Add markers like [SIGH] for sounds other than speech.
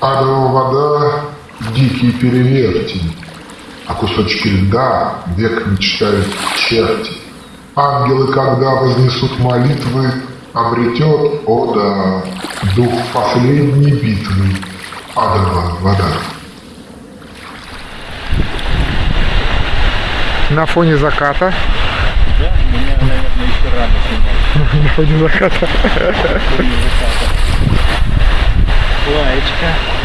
Адова вода — дикий перевертень, а кусочки льда век мечтают черти. Ангелы, когда вознесут молитвы, обретет, о да, дух последней битвы, адова вода. На фоне заката. Да, меня, наверное, еще рано снимать. [LAUGHS] На фоне заката. Okay.